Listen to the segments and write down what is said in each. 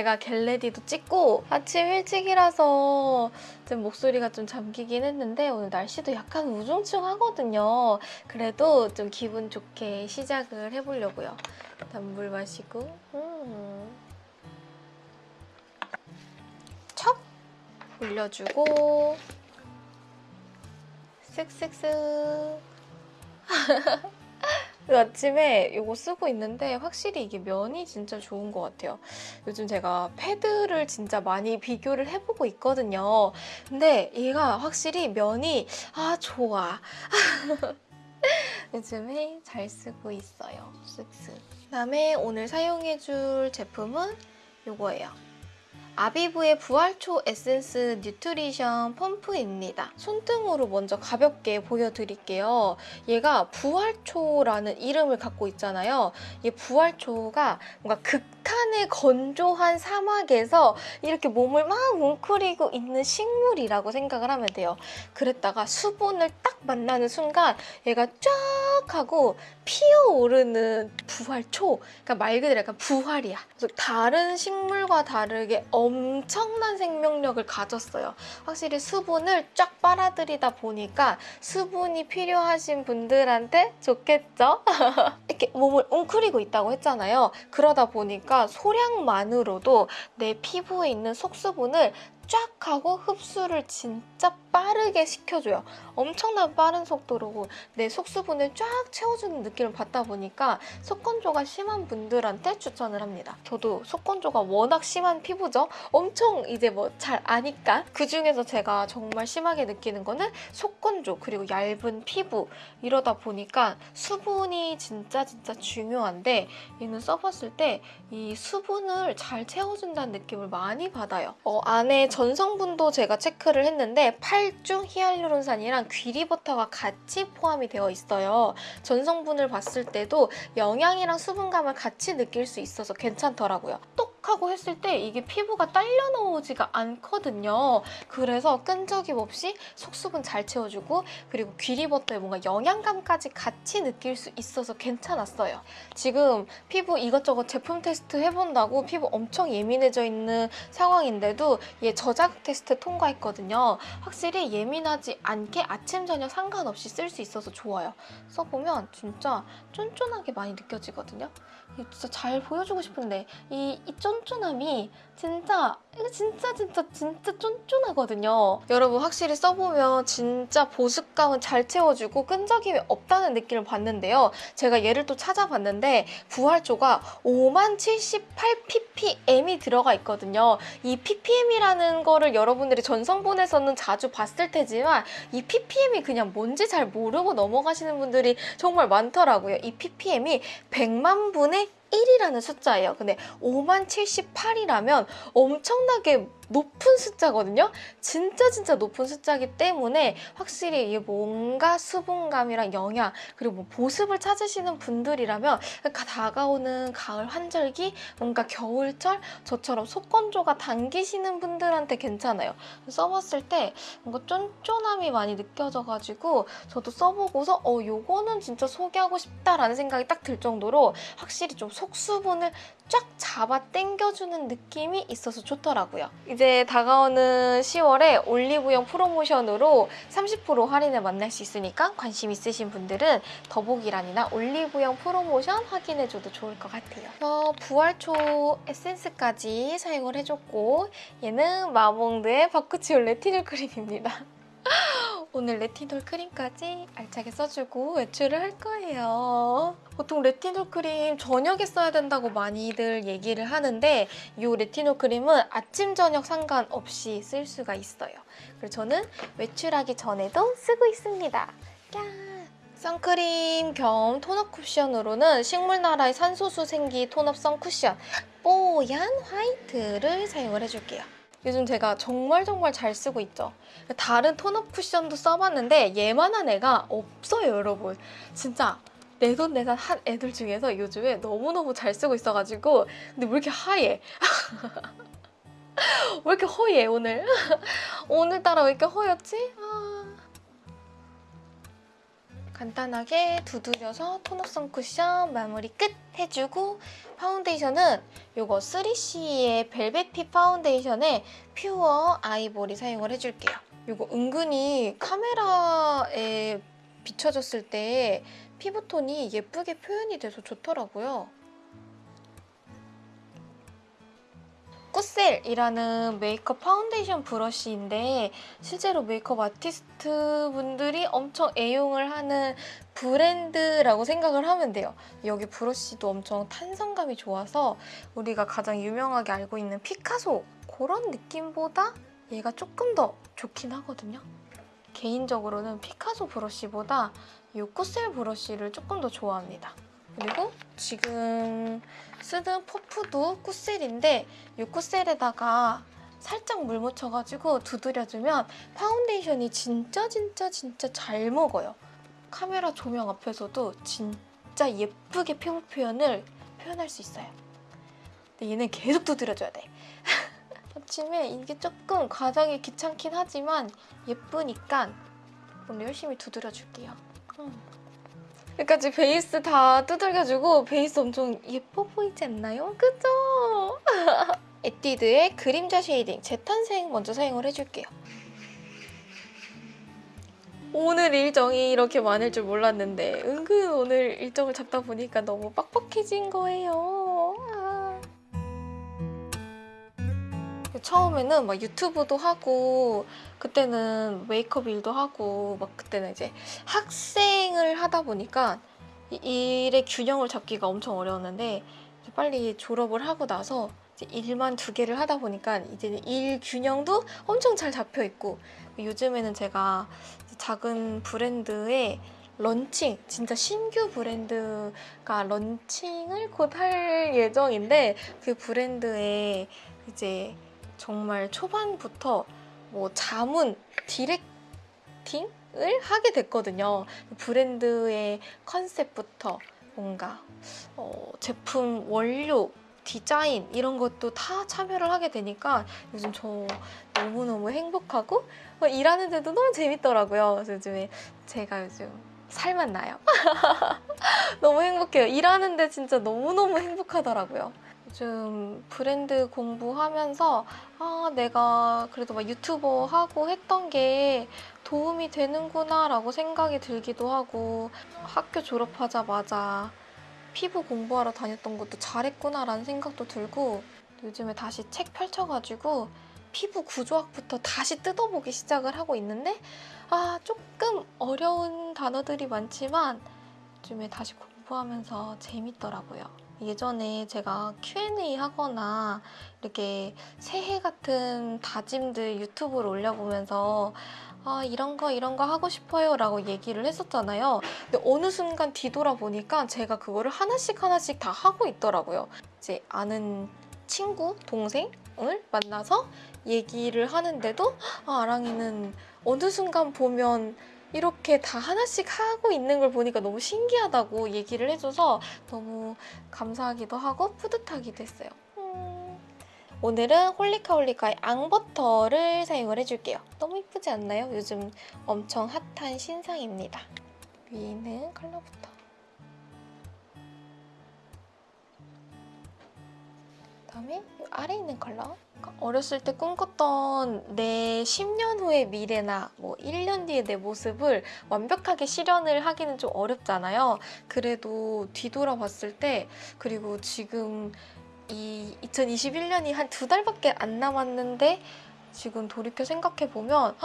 제가 겟레디도 찍고 아침 일찍이라서 좀 목소리가 좀 잠기긴 했는데 오늘 날씨도 약간 우중충하거든요. 그래도 좀 기분 좋게 시작을 해보려고요. 일단 물 마시고 음. 척 올려주고 쓱쓱쓱 아침에 이거 쓰고 있는데 확실히 이게 면이 진짜 좋은 것 같아요. 요즘 제가 패드를 진짜 많이 비교를 해보고 있거든요. 근데 얘가 확실히 면이 아 좋아. 요즘에 잘 쓰고 있어요. 쓱쓱. 그다음에 오늘 사용해줄 제품은 이거예요. 아비브의 부활초 에센스 뉴트리션 펌프입니다. 손등으로 먼저 가볍게 보여드릴게요. 얘가 부활초라는 이름을 갖고 있잖아요. 이 부활초가 뭔가 극 한의 건조한 사막에서 이렇게 몸을 막 웅크리고 있는 식물이라고 생각을 하면 돼요. 그랬다가 수분을 딱 만나는 순간 얘가 쫙 하고 피어오르는 부활초 그러니까 말 그대로 약간 부활이야. 그래서 다른 식물과 다르게 엄청난 생명력을 가졌어요. 확실히 수분을 쫙 빨아들이다 보니까 수분이 필요하신 분들한테 좋겠죠? 이렇게 몸을 웅크리고 있다고 했잖아요. 그러다 보니까 소량만으로도 내 피부에 있는 속수분을 쫙 하고 흡수를 진짜 빠르게 시켜줘요. 엄청난 빠른 속도로 내 속수분을 쫙 채워주는 느낌을 받다 보니까 속건조가 심한 분들한테 추천을 합니다. 저도 속건조가 워낙 심한 피부죠. 엄청 이제 뭐 잘 아니까 그중에서 제가 정말 심하게 느끼는 거는 속건조 그리고 얇은 피부 이러다 보니까 수분이 진짜 진짜 중요한데 얘는 써봤을 때 이 수분을 잘 채워준다는 느낌을 많이 받아요. 어, 안에 전성분도 제가 체크를 했는데 8중 히알루론산이랑 귀리버터가 같이 포함이 되어 있어요. 전성분을 봤을 때도 영양이랑 수분감을 같이 느낄 수 있어서 괜찮더라고요. 똑 하고 했을 때 이게 피부가 딸려 나오지가 않거든요. 그래서 끈적임 없이 속수분 잘 채워주고 그리고 귀리버터의 뭔가 영양감까지 같이 느낄 수 있어서 괜찮았어요. 지금 피부 이것저것 제품 테스트 해본다고 피부 엄청 예민해져 있는 상황인데도 얘 저자극 테스트 통과했거든요. 확실히 예민하지 않게 아침 저녁 상관없이 쓸 수 있어서 좋아요. 써보면 진짜 쫀쫀하게 많이 느껴지거든요. 진짜 잘 보여주고 싶은데 이, 이 쫀쫀함이 진짜 진짜 진짜 진짜 쫀쫀하거든요. 여러분 확실히 써보면 진짜 보습감은 잘 채워주고 끈적임이 없다는 느낌을 받는데요. 제가 얘를 또 찾아봤는데 부활초가 5만 78 ppm이 들어가 있거든요. 이 ppm이라는 거를 여러분들이 전성분에서는 자주 봤을 테지만 이 ppm이 그냥 뭔지 잘 모르고 넘어가시는 분들이 정말 많더라고요. 이 ppm이 100만 분의 1이라는 숫자예요. 근데 5만 78이라면 엄청나게 높은 숫자거든요. 진짜 진짜 높은 숫자이기 때문에 확실히 이 뭔가 수분감이랑 영양 그리고 뭐 보습을 찾으시는 분들이라면 다가오는 가을 환절기 뭔가 겨울철 저처럼 속건조가 당기시는 분들한테 괜찮아요. 써봤을 때 뭔가 쫀쫀함이 많이 느껴져가지고 저도 써보고서 어 요거는 진짜 소개하고 싶다라는 생각이 딱 들 정도로 확실히 좀 속수분을 쫙 잡아 당겨주는 느낌이 있어서 좋더라고요. 이제 다가오는 10월에 올리브영 프로모션으로 30% 할인을 만날 수 있으니까 관심 있으신 분들은 더보기란이나 올리브영 프로모션 확인해줘도 좋을 것 같아요. 어, 부활초 에센스까지 사용을 해줬고 얘는 마몽드의 바쿠치올 레티놀 크림입니다. 오늘 레티놀 크림까지 알차게 써주고 외출을 할 거예요. 보통 레티놀 크림 저녁에 써야 된다고 많이들 얘기를 하는데 이 레티놀 크림은 아침, 저녁 상관없이 쓸 수가 있어요. 그래서 저는 외출하기 전에도 쓰고 있습니다. 짠! 선크림 겸 톤업 쿠션으로는 식물나라의 산소수 생기 톤업 선쿠션 뽀얀 화이트를 사용을 해줄게요. 요즘 제가 정말 정말 잘 쓰고 있죠. 다른 톤업 쿠션도 써봤는데 얘만한 애가 없어요, 여러분. 진짜 내돈내산 한 애들 중에서 요즘에 너무너무 잘 쓰고 있어가지고 근데 왜 이렇게 하얘? 왜 이렇게 허얘, 오늘? 오늘따라 왜 이렇게 허옇지? 아... 간단하게 두드려서 톤업 선 쿠션 마무리 끝 해주고 파운데이션은 요거 3CE의 벨벳핏 파운데이션에 퓨어 아이보리 사용을 해줄게요. 요거 은근히 카메라에 비춰졌을 때 피부톤이 예쁘게 표현이 돼서 좋더라고요. 꾸셀이라는 메이크업 파운데이션 브러쉬인데 실제로 메이크업 아티스트 분들이 엄청 애용을 하는 브랜드라고 생각을 하면 돼요. 여기 브러쉬도 엄청 탄성감이 좋아서 우리가 가장 유명하게 알고 있는 피카소 그런 느낌보다 얘가 조금 더 좋긴 하거든요. 개인적으로는 피카소 브러쉬보다 이 꾸셀 브러쉬를 조금 더 좋아합니다. 그리고 지금 쓰는 퍼프도 꾸셀인데 이 꾸셀에다가 살짝 물 묻혀가지고 두드려주면 파운데이션이 진짜 진짜 진짜 잘 먹어요. 카메라 조명 앞에서도 진짜 예쁘게 피부 표현을 표현할 수 있어요. 근데 얘는 계속 두드려줘야 돼. 아침에 이게 조금 과정이 귀찮긴 하지만 예쁘니까 오늘 열심히 두드려줄게요. 음. 여기까지 베이스 다 두들겨주고 베이스 엄청 예뻐 보이지 않나요? 그죠? 에뛰드의 그림자 쉐이딩 재탄생 먼저 사용을 해줄게요. 오늘 일정이 이렇게 많을 줄 몰랐는데 은근 오늘 일정을 잡다 보니까 너무 빡빡해진 거예요. 아. 처음에는 막 유튜브도 하고 그때는 메이크업 일도 하고 막 그때는 이제 학생을 하다 보니까 이 일의 균형을 잡기가 엄청 어려웠는데 빨리 졸업을 하고 나서 일만 두 개를 하다 보니까 이제는 일 균형도 엄청 잘 잡혀 있고 요즘에는 제가 작은 브랜드의 런칭, 진짜 신규 브랜드가 런칭을 곧 할 예정인데 그 브랜드에 이제 정말 초반부터 뭐 자문, 디렉팅을 하게 됐거든요. 브랜드의 컨셉부터 뭔가 어, 제품 원료, 디자인 이런 것도 다 참여를 하게 되니까 요즘 저 너무너무 행복하고 어, 일하는 데도 너무 재밌더라고요. 요즘에 제가 요즘 살만 나요. 너무 행복해요. 일하는데 진짜 너무너무 행복하더라고요. 요즘 브랜드 공부하면서 아 내가 그래도 막 유튜버 하고 했던 게 도움이 되는구나 라고 생각이 들기도 하고 학교 졸업하자마자 피부 공부하러 다녔던 것도 잘했구나 라는 생각도 들고 요즘에 다시 책 펼쳐가지고 피부 구조학부터 다시 뜯어보기 시작을 하고 있는데 아 조금 어려운 단어들이 많지만 요즘에 다시 공부하면서 재밌더라고요. 예전에 제가 Q&A 하거나 이렇게 새해 같은 다짐들 유튜브를 올려보면서 아 이런 거 이런 거 하고 싶어요 라고 얘기를 했었잖아요. 근데 어느 순간 뒤돌아보니까 제가 그거를 하나씩 하나씩 다 하고 있더라고요. 이제 아는 친구, 동생을 만나서 얘기를 하는데도 아 아랑이는 어느 순간 보면 이렇게 다 하나씩 하고 있는 걸 보니까 너무 신기하다고 얘기를 해줘서 너무 감사하기도 하고 뿌듯하기도 했어요. 음... 오늘은 홀리카홀리카의 앙버터를 사용을 해줄게요. 너무 이쁘지 않나요? 요즘 엄청 핫한 신상입니다. 위에 있는 컬러부터. 그다음에 아래 있는 컬러 어렸을 때 꿈꿨던 내 10년 후의 미래나 뭐 1년 뒤의 내 모습을 완벽하게 실현을 하기는 좀 어렵잖아요. 그래도 뒤돌아봤을 때 그리고 지금 이 2021년이 한 두 달밖에 안 남았는데 지금 돌이켜 생각해보면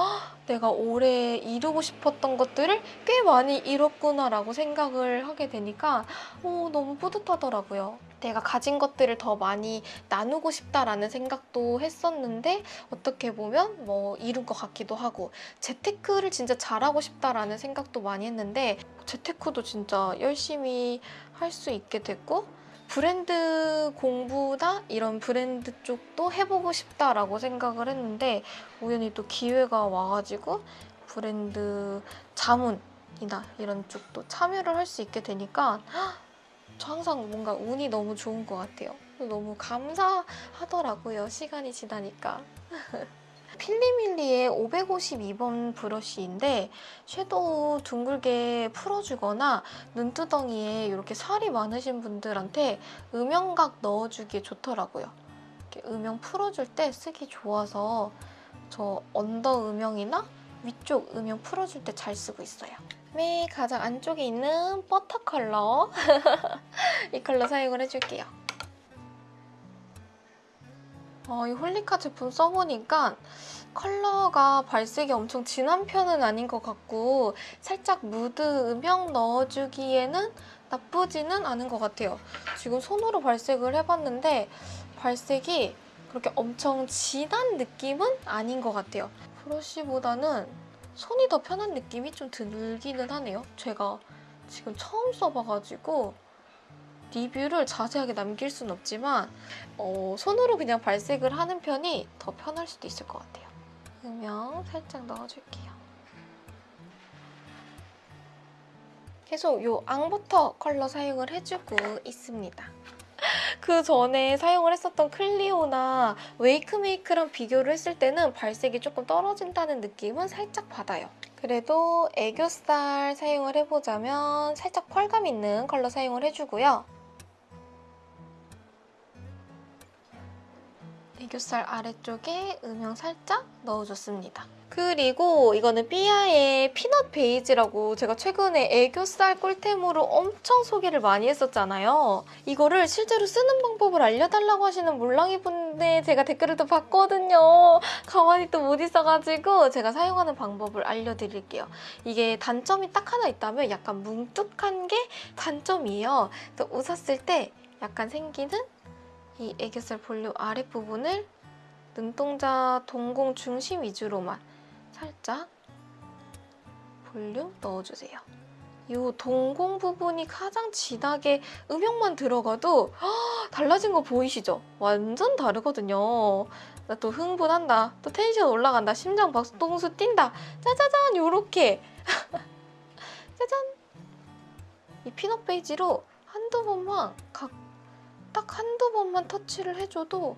내가 올해 이루고 싶었던 것들을 꽤 많이 이뤘구나 라고 생각을 하게 되니까 어, 너무 뿌듯하더라고요. 내가 가진 것들을 더 많이 나누고 싶다라는 생각도 했었는데 어떻게 보면 뭐 이룬 것 같기도 하고 재테크를 진짜 잘하고 싶다라는 생각도 많이 했는데 재테크도 진짜 열심히 할 수 있게 됐고 브랜드 공부나 이런 브랜드 쪽도 해보고 싶다라고 생각을 했는데 우연히 또 기회가 와가지고 브랜드 자문이나 이런 쪽도 참여를 할 수 있게 되니까 저 항상 뭔가 운이 너무 좋은 것 같아요. 너무 감사하더라고요. 시간이 지나니까. 필리밀리의 552번 브러쉬인데 섀도우 둥글게 풀어주거나 눈두덩이에 이렇게 살이 많으신 분들한테 음영각 넣어주기에 좋더라고요. 이렇게 음영 풀어줄 때 쓰기 좋아서 저 언더 음영이나 위쪽 음영 풀어줄 때 잘 쓰고 있어요. 맨 가장 안쪽에 있는 버터 컬러 이 컬러 사용을 해줄게요. 어, 이 홀리카 제품 써보니까 컬러가 발색이 엄청 진한 편은 아닌 것 같고 살짝 무드 음영 넣어주기에는 나쁘지는 않은 것 같아요. 지금 손으로 발색을 해봤는데 발색이 그렇게 엄청 진한 느낌은 아닌 것 같아요. 브러쉬보다는 손이 더 편한 느낌이 좀 들기는 하네요. 제가 지금 처음 써봐가지고 리뷰를 자세하게 남길 순 없지만 어, 손으로 그냥 발색을 하는 편이 더 편할 수도 있을 것 같아요. 음영 살짝 넣어줄게요. 계속 이 앙버터 컬러 사용을 해주고 있습니다. 그 전에 사용을 했었던 클리오나 웨이크메이크랑 비교를 했을 때는 발색이 조금 떨어진다는 느낌은 살짝 받아요. 그래도 애교살 사용을 해보자면 살짝 펄감 있는 컬러 사용을 해주고요. 애교살 아래쪽에 음영 살짝 넣어줬습니다. 그리고 이거는 삐아의 피넛 베이지라고 제가 최근에 애교살 꿀템으로 엄청 소개를 많이 했었잖아요. 이거를 실제로 쓰는 방법을 알려달라고 하시는 몰랑이 분들 제가 댓글을 또 봤거든요. 가만히 또 못 있어가지고 제가 사용하는 방법을 알려드릴게요. 이게 단점이 딱 하나 있다면 약간 뭉툭한 게 단점이에요. 또 웃었을 때 약간 생기는 이 애교살 볼륨 아랫부분을 눈동자 동공 중심 위주로만 살짝 볼륨 넣어주세요. 이 동공 부분이 가장 진하게 음영만 들어가도 허, 달라진 거 보이시죠? 완전 다르거든요. 나 또 흥분한다. 또 텐션 올라간다. 심장 박동수 뛴다. 짜자잔 요렇게 짜잔 이 피넛 베이지로 한두 번만 각 딱 한두 번만 터치를 해줘도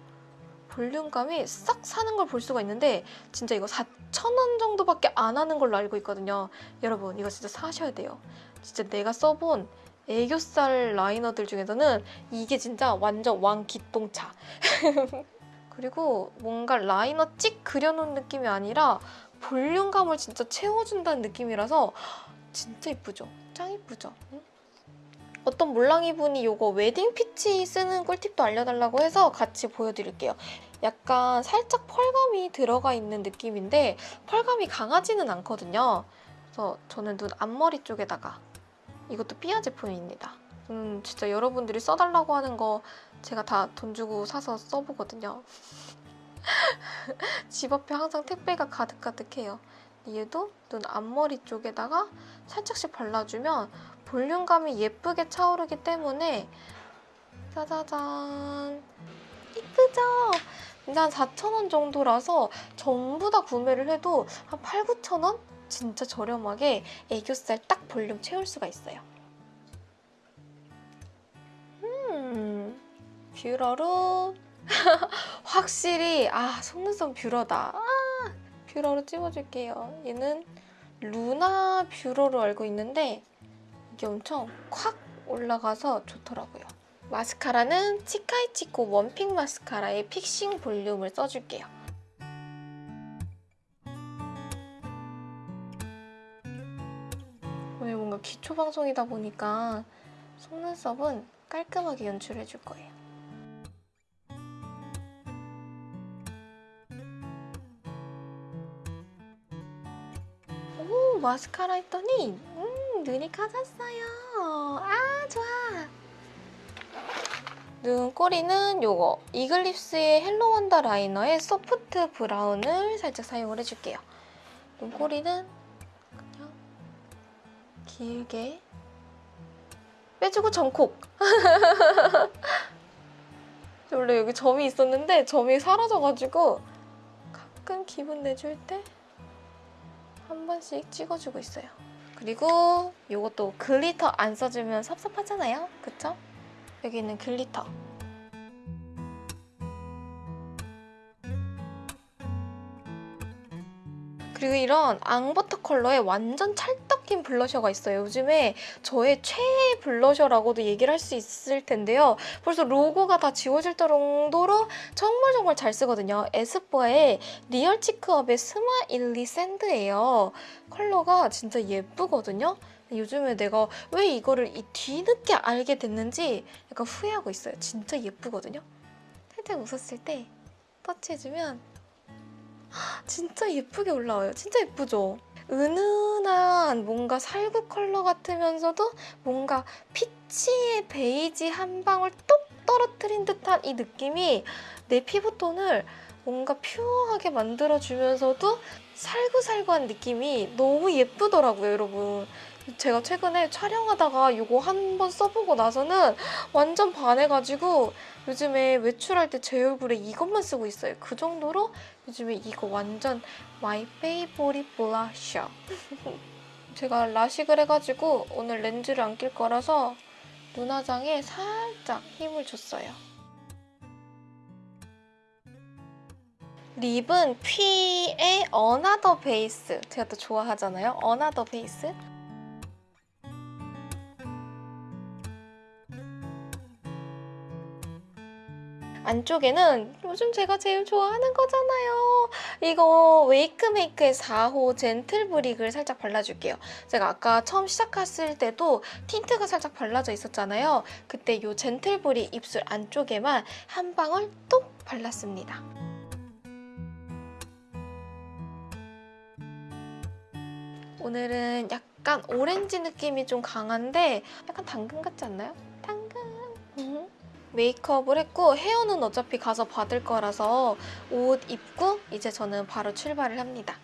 볼륨감이 싹 사는 걸 볼 수가 있는데 진짜 이거 4,000원 정도밖에 안 하는 걸로 알고 있거든요. 여러분 이거 진짜 사셔야 돼요. 진짜 내가 써본 애교살 라이너들 중에서는 이게 진짜 완전 왕기똥차. 그리고 뭔가 라이너 찍 그려놓은 느낌이 아니라 볼륨감을 진짜 채워준다는 느낌이라서 진짜 이쁘죠? 짱 이쁘죠? 응? 어떤 몰랑이 분이 이거 웨딩 피치 쓰는 꿀팁도 알려달라고 해서 같이 보여드릴게요. 약간 살짝 펄감이 들어가 있는 느낌인데 펄감이 강하지는 않거든요. 그래서 저는 눈 앞머리 쪽에다가 이것도 삐아 제품입니다. 음, 진짜 여러분들이 써달라고 하는 거 제가 다 돈 주고 사서 써보거든요. 집 앞에 항상 택배가 가득가득해요. 얘도 눈 앞머리 쪽에다가 살짝씩 발라주면 볼륨감이 예쁘게 차오르기 때문에 짜자잔 이쁘죠? 근데 한 4,000원 정도라서 전부 다 구매를 해도 한 8, 9,000원? 진짜 저렴하게 애교살 딱 볼륨 채울 수가 있어요. 음, 뷰러로 확실히 아 속눈썹 뷰러다. 아, 뷰러로 찝어줄게요. 얘는 루나 뷰러로 알고 있는데 이게 엄청 콱 올라가서 좋더라고요. 마스카라는 치카이치코 원픽 마스카라의 픽싱 볼륨을 써줄게요. 오늘 뭔가 기초 방송이다 보니까 속눈썹은 깔끔하게 연출해 줄 거예요. 오 마스카라 했더니 음 눈이 커졌어요. 아 좋아. 눈꼬리는 요거 이글립스의 헬로 원더 라이너의 소프트 브라운을 살짝 사용을 해줄게요. 눈꼬리는 그냥 길게 빼주고 점 콕! 원래 여기 점이 있었는데 점이 사라져가지고 가끔 기분 내줄 때 한 번씩 찍어주고 있어요. 그리고 이것도 글리터 안 써주면 섭섭하잖아요. 그쵸? 여기 있는 글리터. 그리고 이런 앙버터 컬러의 완전 찰떡인 블러셔가 있어요. 요즘에 저의 최애 블러셔라고도 얘기를 할 수 있을 텐데요. 벌써 로고가 다 지워질 정도로 정말 정말 잘 쓰거든요. 에스쁘아의 리얼 치크업의 스마일리 샌드예요. 컬러가 진짜 예쁘거든요. 요즘에 내가 왜 이거를 이 뒤늦게 알게 됐는지 약간 후회하고 있어요. 진짜 예쁘거든요. 살짝 웃었을 때 터치해주면 진짜 예쁘게 올라와요. 진짜 예쁘죠? 은은한 뭔가 살구 컬러 같으면서도 뭔가 피치의 베이지 한 방울 똑 떨어뜨린 듯한 이 느낌이 내 피부톤을 뭔가 퓨어하게 만들어주면서도 살구살구한 느낌이 너무 예쁘더라고요, 여러분. 제가 최근에 촬영하다가 이거 한 번 써보고 나서는 완전 반해가지고 요즘에 외출할 때 제 얼굴에 이것만 쓰고 있어요. 그 정도로 요즘에 이거 완전 my favorite 블러셔. 제가 라식을 해가지고 오늘 렌즈를 안 낄 거라서 눈화장에 살짝 힘을 줬어요. 립은 퀴의 어나더 베이스. 제가 또 좋아하잖아요. 어나더 베이스. 안쪽에는 요즘 제가 제일 좋아하는 거잖아요. 이거 웨이크메이크의 4호 젠틀 브릭을 살짝 발라줄게요. 제가 아까 처음 시작했을 때도 틴트가 살짝 발라져 있었잖아요. 그때 이 젠틀 브릭 입술 안쪽에만 한 방울 뚝 발랐습니다. 오늘은 약간 오렌지 느낌이 좀 강한데 약간 당근 같지 않나요? 메이크업을 했고 헤어는 어차피 가서 받을 거라서 옷 입고 이제 저는 바로 출발을 합니다.